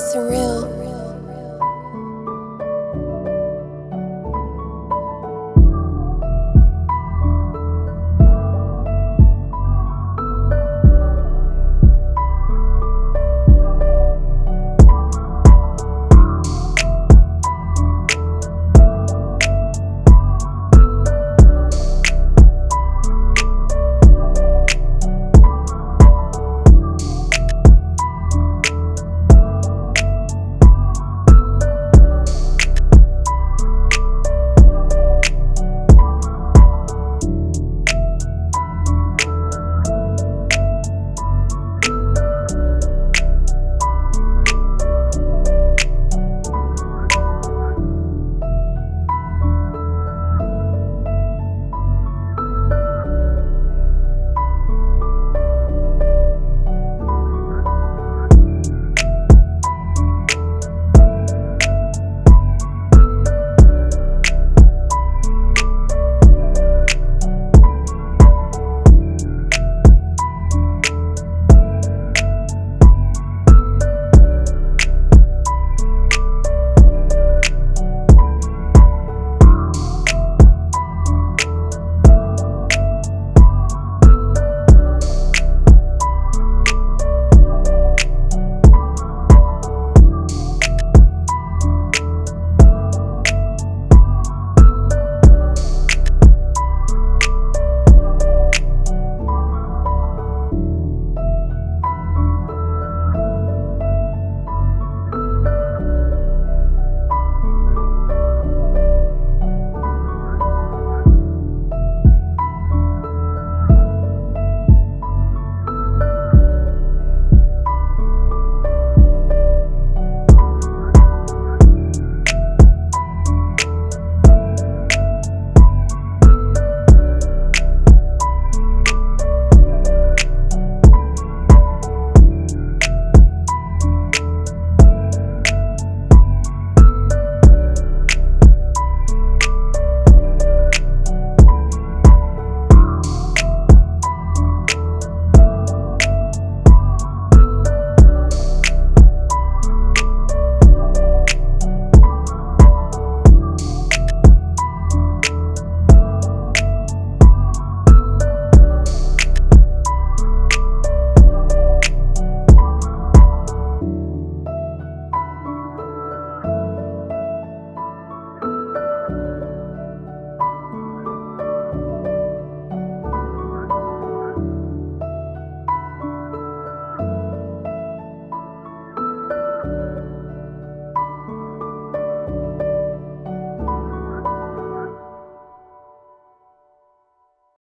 surreal.